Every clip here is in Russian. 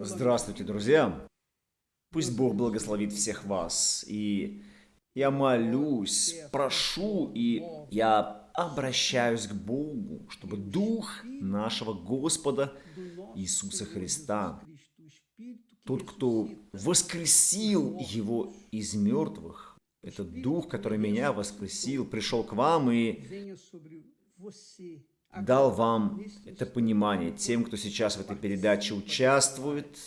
Здравствуйте, друзья! Пусть Бог благословит всех вас. И я молюсь, прошу, и я обращаюсь к Богу, чтобы Дух нашего Господа Иисуса Христа, тот, кто воскресил Его из мертвых, этот Дух, который меня воскресил, пришел к вам и дал вам это понимание тем, кто сейчас в этой передаче участвует,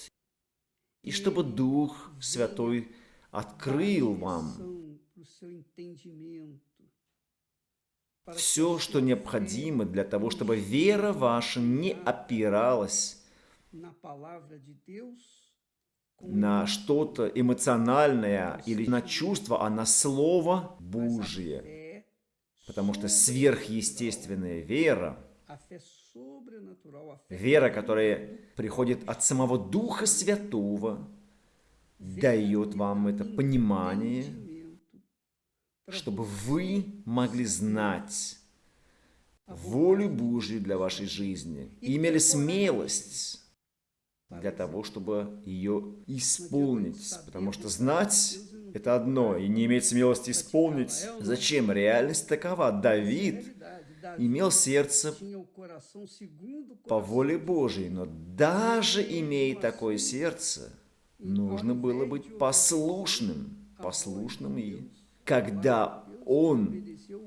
и чтобы Дух Святой открыл вам все, что необходимо для того, чтобы вера ваша не опиралась на что-то эмоциональное или на чувство, а на Слово Божие. Потому что сверхъестественная вера, вера, которая приходит от самого Духа Святого, дает вам это понимание, чтобы вы могли знать волю Божью для вашей жизни и имели смелость для того, чтобы ее исполнить. Потому что знать это одно, и не иметь смелости исполнить. Зачем? Реальность такова. Давид имел сердце по воле Божьей, но даже имея такое сердце, нужно было быть послушным, послушным и когда он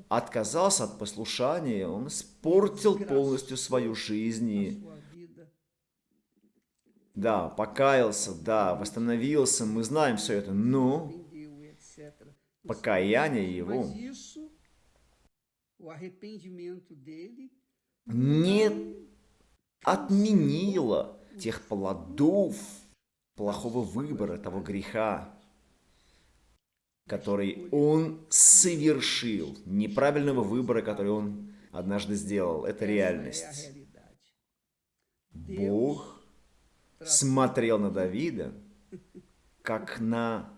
отказался от послушания, он испортил полностью свою жизнь и да, покаялся, да, восстановился, мы знаем все это, но покаяние его не отменило тех плодов плохого выбора, того греха, который он совершил, неправильного выбора, который он однажды сделал. Это реальность. Бог смотрел на Давида, как на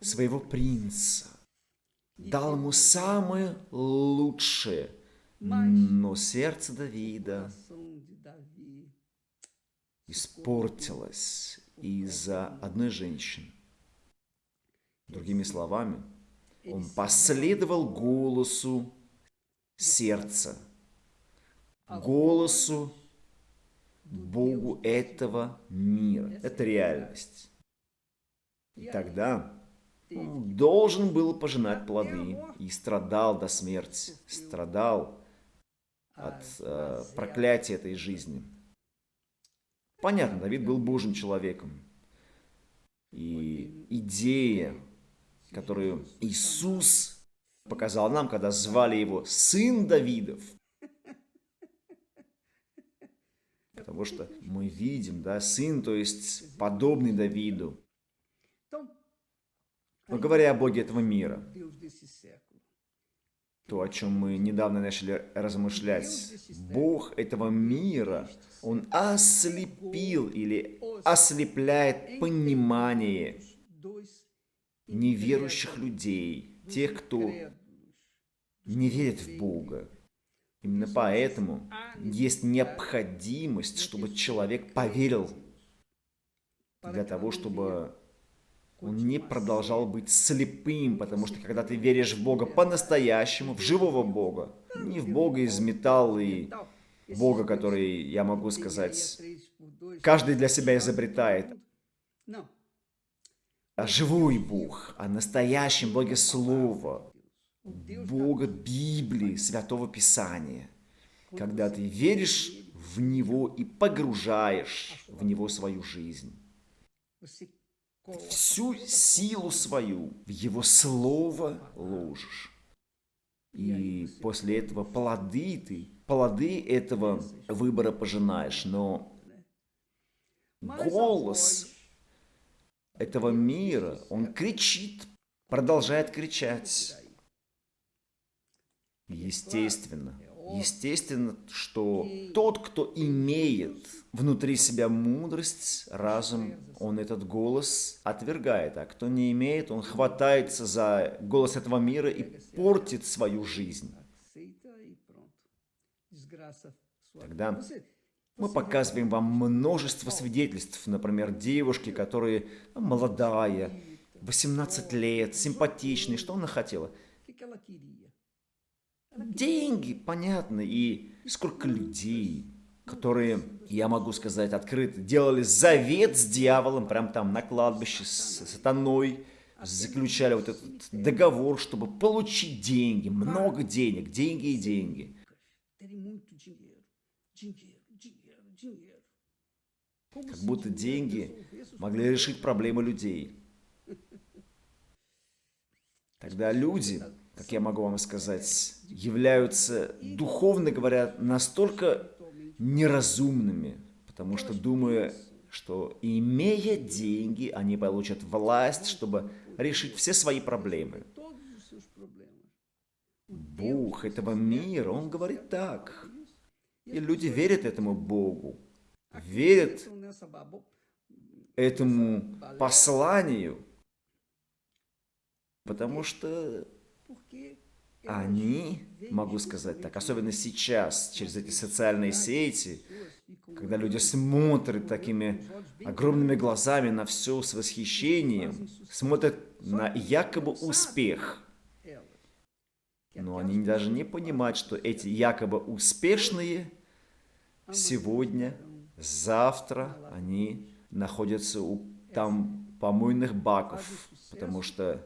своего принца, дал ему самое лучшее, но сердце Давида испортилось из-за одной женщины. Другими словами, он последовал голосу сердца, голосу Богу этого мира. Это реальность. И тогда должен был пожинать плоды и страдал до смерти, страдал от э, проклятия этой жизни. Понятно, Давид был Божьим человеком. И идея, которую Иисус показал нам, когда звали его Сын Давидов, потому что мы видим, да, сын, то есть подобный Давиду, но говоря о Боге этого мира, то, о чем мы недавно начали размышлять, Бог этого мира, Он ослепил или ослепляет понимание неверующих людей, тех, кто не верит в Бога. Именно поэтому есть необходимость, чтобы человек поверил для того, чтобы он не продолжал быть слепым, потому что когда ты веришь в Бога по-настоящему, в живого Бога, не в Бога из металла и Бога, который, я могу сказать, каждый для себя изобретает, а живой Бог, а настоящем Боге Слова, Бога Библии, Святого Писания. Когда ты веришь в Него и погружаешь в Него свою жизнь всю силу свою в Его Слово ложишь. И после этого плоды ты, плоды этого выбора пожинаешь. Но голос этого мира, он кричит, продолжает кричать. Естественно, естественно, что тот, кто имеет внутри себя мудрость, разум, он этот голос отвергает, а кто не имеет, он хватается за голос этого мира и портит свою жизнь. Тогда Мы показываем вам множество свидетельств, например, девушки, которые молодая, 18 лет, симпатичная, что она хотела? Деньги, понятно, и сколько людей, которые, я могу сказать открыто, делали завет с дьяволом, прям там на кладбище с сатаной, заключали вот этот договор, чтобы получить деньги, много денег, деньги и деньги. Как будто деньги могли решить проблемы людей. Тогда люди, как я могу вам сказать, являются, духовно говоря, настолько неразумными, потому что думая, что имея деньги, они получат власть, чтобы решить все свои проблемы. Бог этого мира, Он говорит так. И люди верят этому Богу, верят этому посланию, потому что они, могу сказать так, особенно сейчас, через эти социальные сети, когда люди смотрят такими огромными глазами на все с восхищением, смотрят на якобы успех. Но они даже не понимают, что эти якобы успешные сегодня, завтра, они находятся у там помойных баков, потому что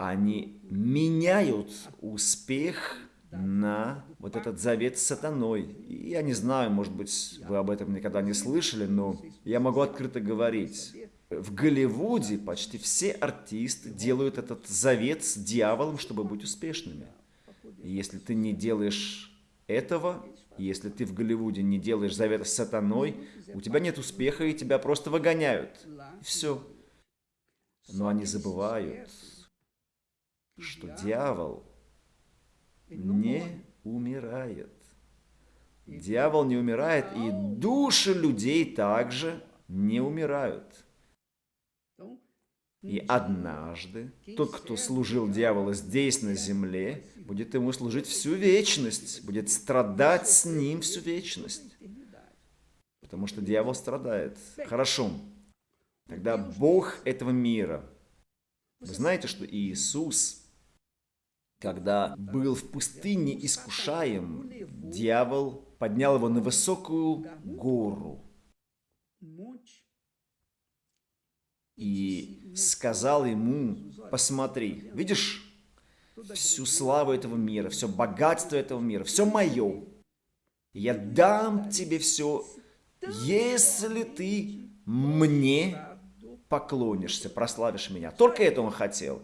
они меняют успех на вот этот завет с сатаной. И я не знаю, может быть, вы об этом никогда не слышали, но я могу открыто говорить. В Голливуде почти все артисты делают этот завет с дьяволом, чтобы быть успешными. И если ты не делаешь этого, если ты в Голливуде не делаешь завет с сатаной, у тебя нет успеха, и тебя просто выгоняют. И все. Но они забывают, что дьявол не умирает. Дьявол не умирает, и души людей также не умирают. И однажды тот, кто служил дьяволу здесь, на земле, будет ему служить всю вечность, будет страдать с ним всю вечность. Потому что дьявол страдает. Хорошо. Тогда Бог этого мира. Вы знаете, что Иисус когда был в пустыне искушаем, дьявол поднял его на высокую гору и сказал ему, посмотри, видишь, всю славу этого мира, все богатство этого мира, все мое. Я дам тебе все, если ты мне поклонишься, прославишь меня. Только это он хотел.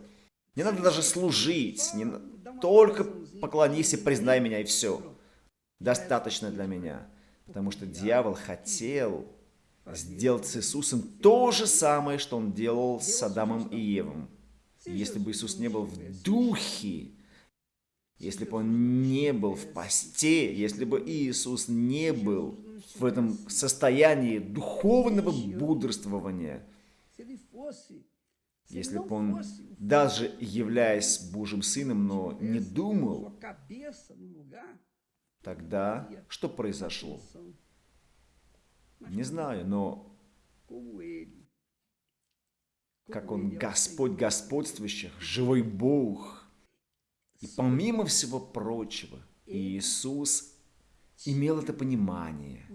Не надо даже служить. Не... Только поклонись и признай меня, и все. Достаточно для меня. Потому что дьявол хотел сделать с Иисусом то же самое, что он делал с Адамом и Евом. если бы Иисус не был в духе, если бы он не был в посте, если бы Иисус не был в этом состоянии духовного бодрствования, если бы он, даже являясь Божьим Сыном, но не думал, тогда что произошло? Не знаю, но как он Господь господствующих, живой Бог. И помимо всего прочего, Иисус имел это понимание,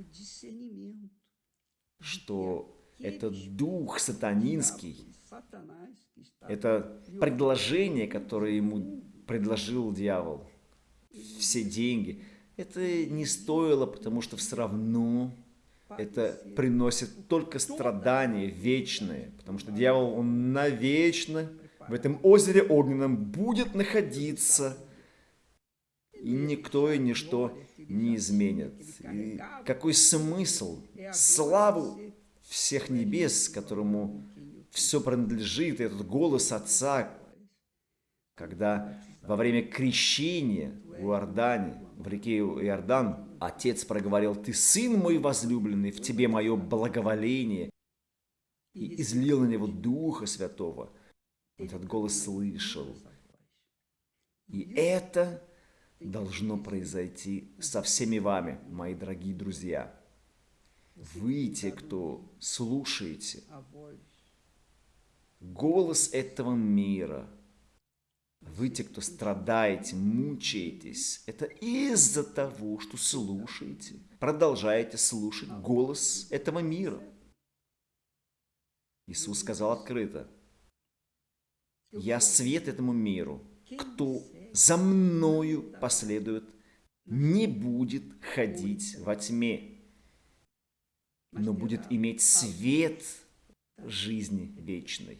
что этот дух сатанинский это предложение, которое ему предложил дьявол. Все деньги. Это не стоило, потому что все равно это приносит только страдания вечные. Потому что дьявол, он навечно в этом озере огненном будет находиться. И никто и ничто не изменит. И какой смысл? Славу всех небес, которому все принадлежит, этот голос Отца, когда во время крещения в Иордане, в реке Иордан, Отец проговорил, «Ты сын мой возлюбленный, в тебе мое благоволение», и излил на него Духа Святого. Этот голос слышал. И это должно произойти со всеми вами, мои дорогие друзья. Вы те, кто слушаете. Voz голос этого мира. Вы те, кто страдаете, мучаетесь. Это из-за того, что слушаете, продолжаете слушать голос этого мира. Иисус сказал открыто, «Я свет этому миру. Кто за мною последует, не будет ходить во тьме, но будет иметь свет жизни вечной».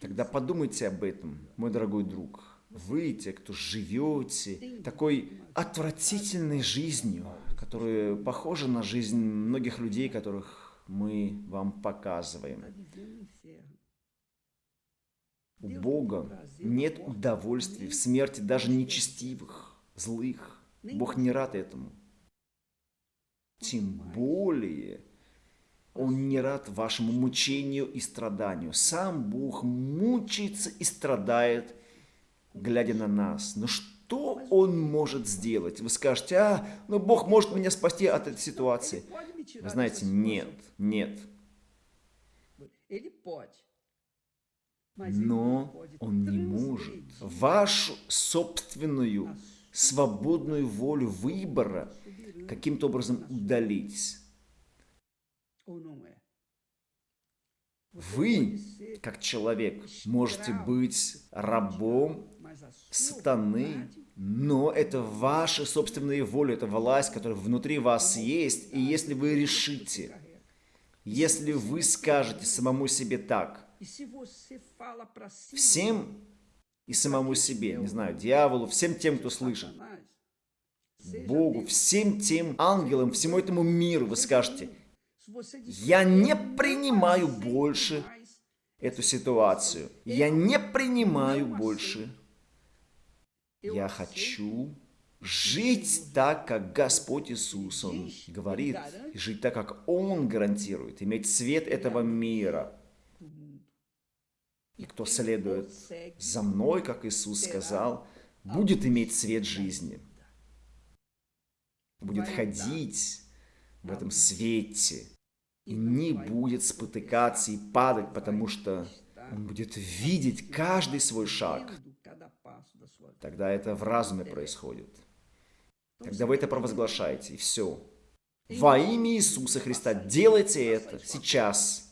Тогда подумайте об этом, мой дорогой друг. Вы, те, кто живете такой отвратительной жизнью, которая похожа на жизнь многих людей, которых мы вам показываем. У Бога нет удовольствия в смерти даже нечестивых, злых. Бог не рад этому. Тем более, Он не рад вашему мучению и страданию. Сам Бог мучается и страдает, глядя на нас. Но что Он может сделать? Вы скажете, а, ну Бог может меня спасти от этой ситуации. Вы знаете, нет, нет. Но он не может вашу собственную свободную волю выбора каким-то образом удалить. Вы, как человек, можете быть рабом сатаны, но это ваша собственная воля, это власть, которая внутри вас есть. И если вы решите, если вы скажете самому себе так, всем и самому себе, не знаю, дьяволу, всем тем, кто слышит, Богу, всем тем ангелам, всему этому миру, вы скажете, я не "Eu não принимаю больше эту ситуацию. Я не принимаю больше. Я хочу жить так, как Господь Иисус, Он говорит, жить так, как Он гарантирует, иметь свет этого мира. И кто следует за мной, как Иисус сказал, будет иметь свет жизни. Будет ходить в этом свете и не будет спотыкаться и падать, потому что он будет видеть каждый свой шаг. Тогда это в разуме происходит. Тогда вы это провозглашаете, и все. Во имя Иисуса Христа делайте это сейчас.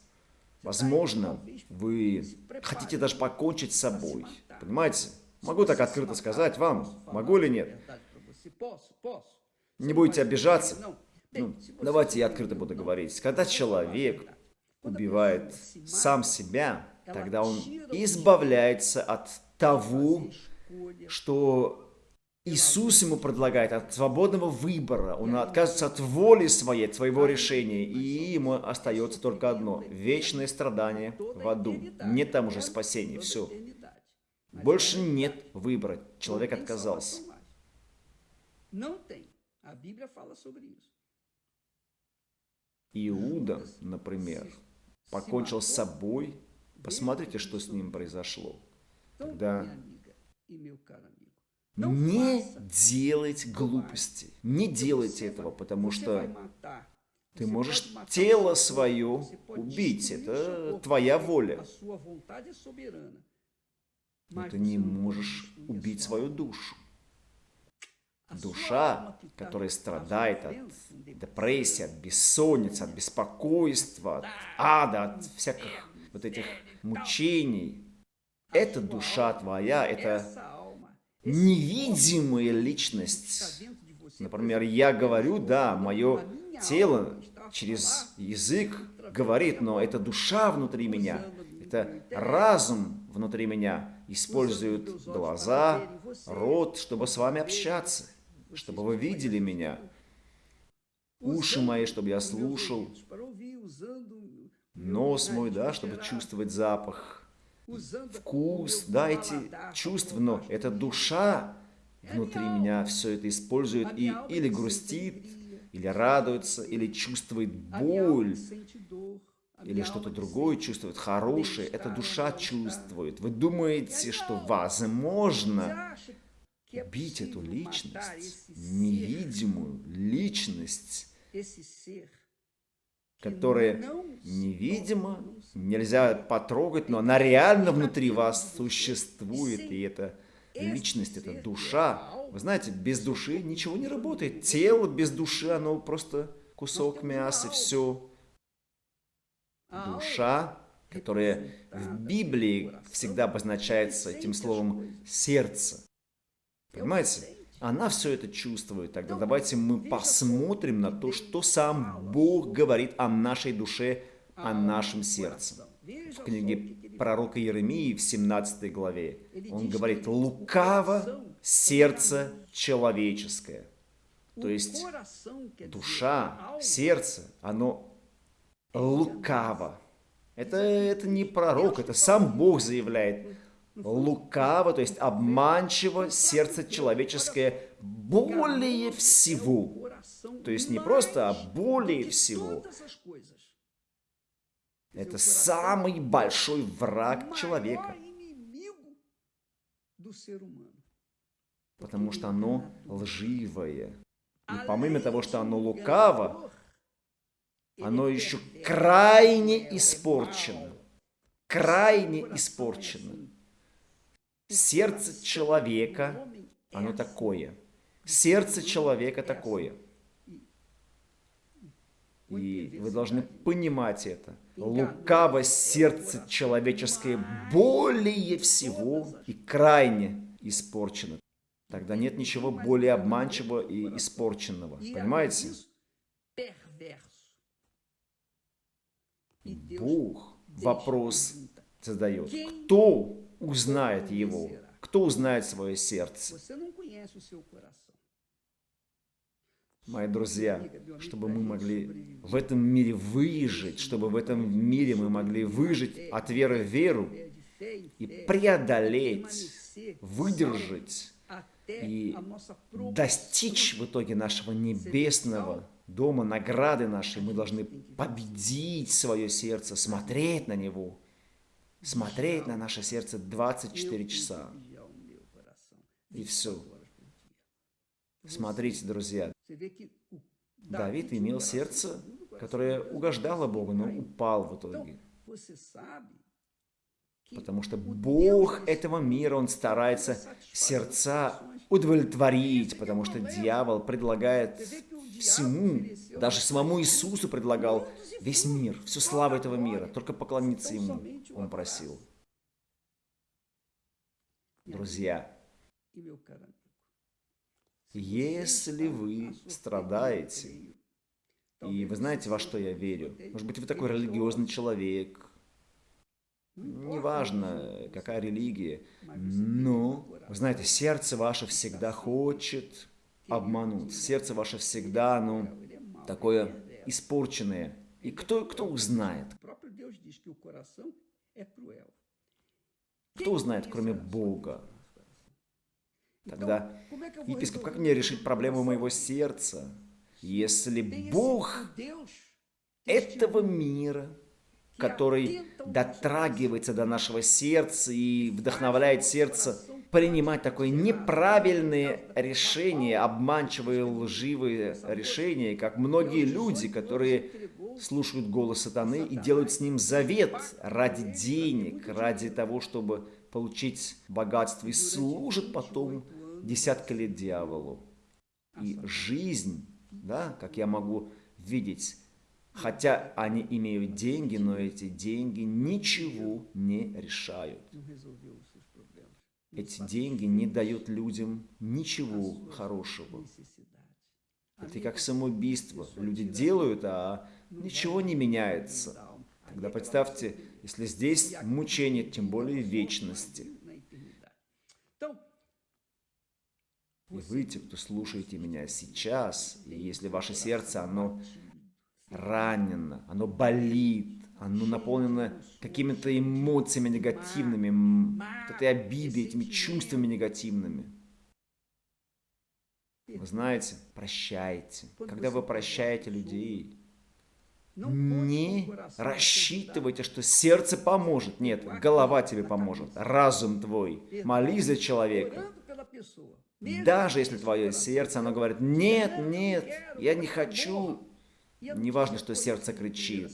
Возможно, вы хотите даже покончить с собой. Понимаете? Могу так открыто сказать вам, могу или нет? Не будете обижаться? Ну, давайте я открыто буду говорить. Когда человек убивает сам себя, тогда он избавляется от того, что Иисус ему предлагает, от свободного выбора. Он отказывается от воли своей, от своего решения, и ему остается только одно – вечное страдание в аду. Нет там уже спасения, все. Больше нет выбора. Человек отказался. Иуда, например, покончил с собой. Посмотрите, что с ним произошло. Тогда não Не делать глупости. Не делайте этого, потому что ты можешь тело свое убить. Это твоя воля. Но ты не можешь убить свою душу. Sua Душа, которая страдает от депрессии, от бессонницы, от беспокойства, от ада, от всяких вот этих мучений. Это душа твоя, это esse невидимая личность. Например, я говорю, да, мое тело через язык говорит, но это душа внутри меня, это разум внутри меня olhos глаза, рот, чтобы с вами общаться, чтобы вы видели меня, уши мои, чтобы я слушал, нос мой, да, чтобы чувствовать запах, вкус, o meu да, эти чувства, но эта душа внутри меня все это использует и или грустит, или радуется, или чувствует боль, или что-то другое чувствует, хорошее, это душа чувствует. Вы думаете, что возможно убить эту личность, невидимую личность, которая невидимо, нельзя потрогать, но она реально внутри вас существует, и это личность, это душа. Вы знаете, без души ничего не работает. Тело без души, оно просто кусок мяса, все. Душа, которая в Библии всегда обозначается этим словом «сердце». Понимаете? Она все это чувствует. Тогда давайте мы посмотрим на то, что сам Бог говорит о нашей душе, о нашем сердце. В книге пророка Иеремии в 17 главе он говорит «лукаво сердце человеческое». То есть душа, сердце, оно лукаво. Это, это не пророк, это сам Бог заявляет лукаво, то есть обманчиво сердце человеческое более всего. То есть не просто, а более всего. Это самый большой враг человека. Потому что оно лживое. И помимо того, что оно лукаво, оно еще крайне испорчено. Крайне испорчено. Сердце человека, оно такое. Сердце человека такое. И вы должны понимать это. Лукаво сердце человеческое более всего и крайне испорчено. Тогда нет ничего более обманчивого и испорченного. Понимаете? Бог вопрос задает. Кто узнает его? Кто узнает свое сердце? Мои друзья, чтобы мы могли в этом мире выжить, чтобы в этом мире мы могли выжить от веры в веру и преодолеть, выдержать и достичь в итоге нашего небесного дома, награды нашей, мы должны победить свое сердце, смотреть на него, смотреть на наше сердце 24 часа. И все. Смотрите, друзья, Давид имел сердце, которое угождало Богу, но упал в итоге. Потому что Бог этого мира, Он старается сердца удовлетворить, потому что дьявол предлагает всему, даже самому Иисусу предлагал весь мир, всю славу этого мира, только поклониться Ему Он просил. Друзья, если вы страдаете, и вы знаете, во что я верю, может быть, вы такой религиозный человек, неважно, какая религия, но, вы знаете, сердце ваше всегда хочет обмануть. Сердце ваше всегда, ну, такое испорченное. И кто, кто узнает? Кто узнает, кроме Бога? Тогда, епископ, как мне решить проблему моего сердца, если Бог этого мира который дотрагивается до нашего сердца и вдохновляет сердце принимать такое неправильные решения, обманчивые, лживые решения, как многие люди, которые слушают голос сатаны и делают с ним завет ради денег, ради того, чтобы получить богатство, и служат потом десятка лет дьяволу. И жизнь, да, как я могу видеть, Хотя они имеют деньги, но эти деньги ничего не решают. Эти деньги не дают людям ничего хорошего. Это как самоубийство. Люди делают, а ничего не меняется. Тогда представьте, если здесь мучение, тем более вечности. И вы, те, кто слушаете меня сейчас, и если ваше сердце, оно ранено, оно болит, оно наполнено какими-то эмоциями негативными, вот этой обидой, этими чувствами негативными. Вы знаете, прощайте. Когда вы прощаете людей, не рассчитывайте, что сердце поможет. Нет, голова тебе поможет, разум твой. Молись за человека. Даже если твое сердце, оно говорит, нет, нет, я не хочу, Неважно, что сердце кричит.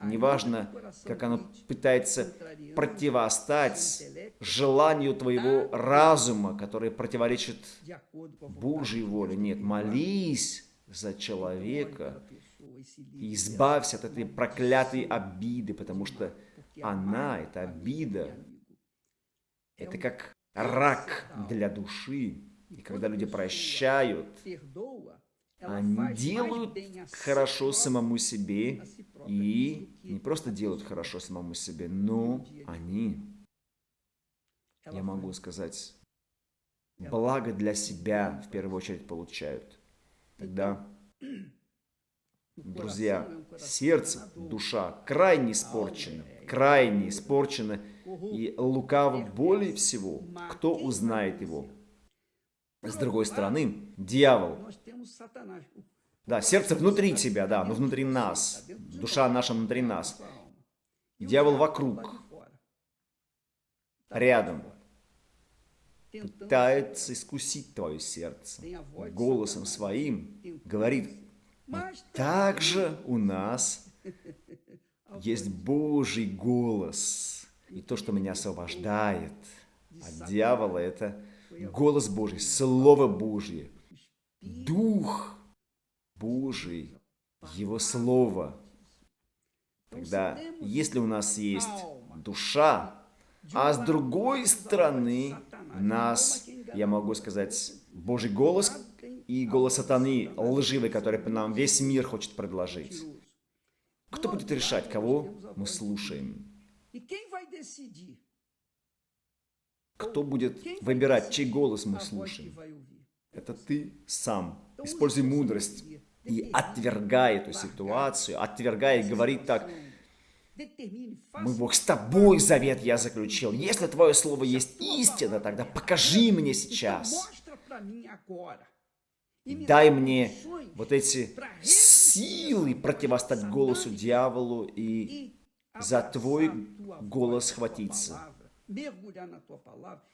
Неважно, как оно пытается противостать желанию твоего разума, которое противоречит Божьей воле. Нет, молись за человека и избавься от этой проклятой обиды, потому что она, эта обида, это um как рак для души. И когда люди прощают, они делают хорошо самому себе и не просто делают хорошо самому себе, но они, я могу сказать, благо для себя в первую очередь получают. Тогда, друзья, сердце, душа крайне испорчена, крайне corrupto. и лукаво более всего, кто узнает его. С другой стороны, дьявол, Да, сердце внутри тебя, да, но внутри нас, душа наша внутри нас, Дьявол вокруг, рядом, пытается искусить твое сердце. Голосом своим говорит, также у нас есть Божий голос. И то, что меня освобождает от дьявола, это голос Божий, Слово Божье, Дух Божий, Его Слово. Тогда, если у нас есть душа, а с другой стороны нас, я могу сказать, Божий голос и голос сатаны лживый, который нам весь мир хочет предложить. Кто будет решать, кого мы слушаем? Кто будет выбирать, чей голос мы слушаем? Это ты сам. Используй мудрость. И отвергай эту ситуацию, отвергай и говори так, мы, Бог, с тобой завет я заключил. Если твое слово есть истина, тогда покажи мне сейчас. Дай мне вот эти силы противостать голосу дьяволу и за твой голос и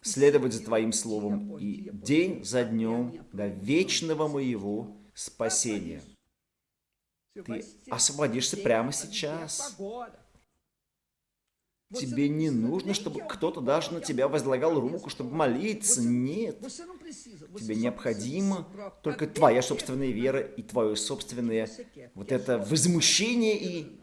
следовать за Твоим Словом и день за днем до вечного моего спасения. Ты освободишься прямо сейчас. Тебе не нужно, чтобы кто-то даже на тебя возлагал руку, чтобы молиться. Нет. Тебе próprio, только твоя собственная вера и твое собственное вот это возмущение и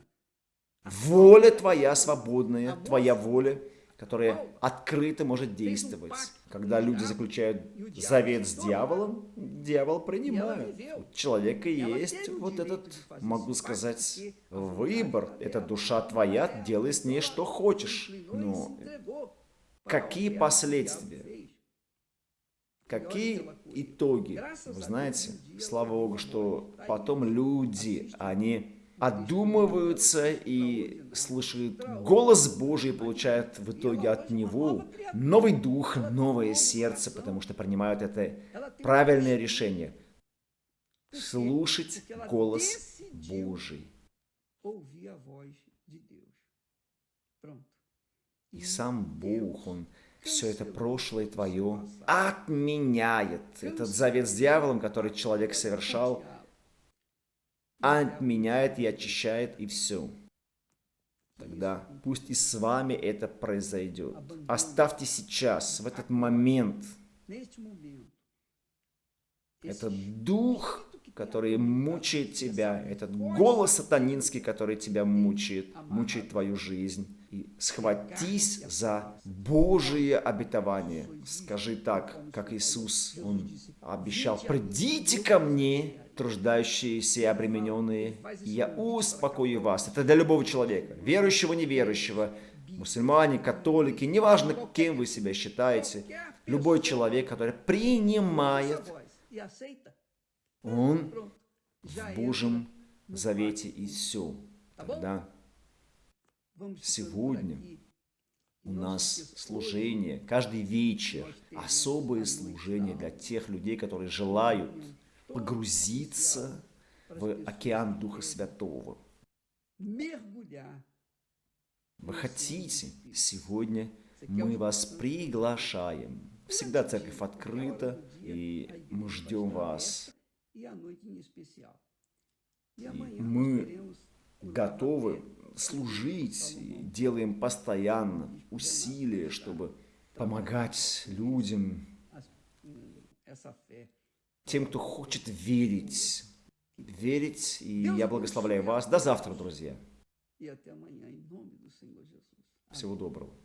воля твоя свободная, твоя воля, которая открыто может действовать. Когда люди заключают завет с дьяволом, дьявол принимает. У человека есть вот этот, могу сказать, выбор. Это душа твоя, делай с ней что хочешь. Но какие последствия? Какие итоги? Вы знаете, слава Богу, что потом люди, они одумываются и слышат голос Божий и получают в итоге от Него новый дух, новое сердце, потому что принимают это правильное решение. Слушать голос Божий. И сам Бог, Он все это прошлое твое отменяет. Этот завет с дьяволом, который человек совершал, отменяет и очищает, и все. Тогда пусть и с вами это произойдет. Оставьте сейчас, в этот момент, этот дух, который мучает тебя, этот голос сатанинский, который тебя мучает, мучает твою жизнь. И схватись за Божие обетование. Скажи так, как Иисус, Он обещал, придите ко мне, труждающиеся и обремененные, я успокою вас. Это для любого человека, верующего, неверующего, мусульмане, католики, неважно, кем вы себя считаете, любой человек, который принимает, он в Божьем завете и все. Тогда Сегодня у нас служение, каждый вечер, особое служение для тех людей, которые желают погрузиться в океан Духа Святого. Вы хотите? Сегодня мы вас приглашаем. Всегда церковь открыта, и мы ждем вас. Amanhã мы готовы служить и делаем постоянно усилия, чтобы помогать людям. Тем, кто хочет верить. Верить, и я благословляю вас. До завтра, друзья. Всего доброго.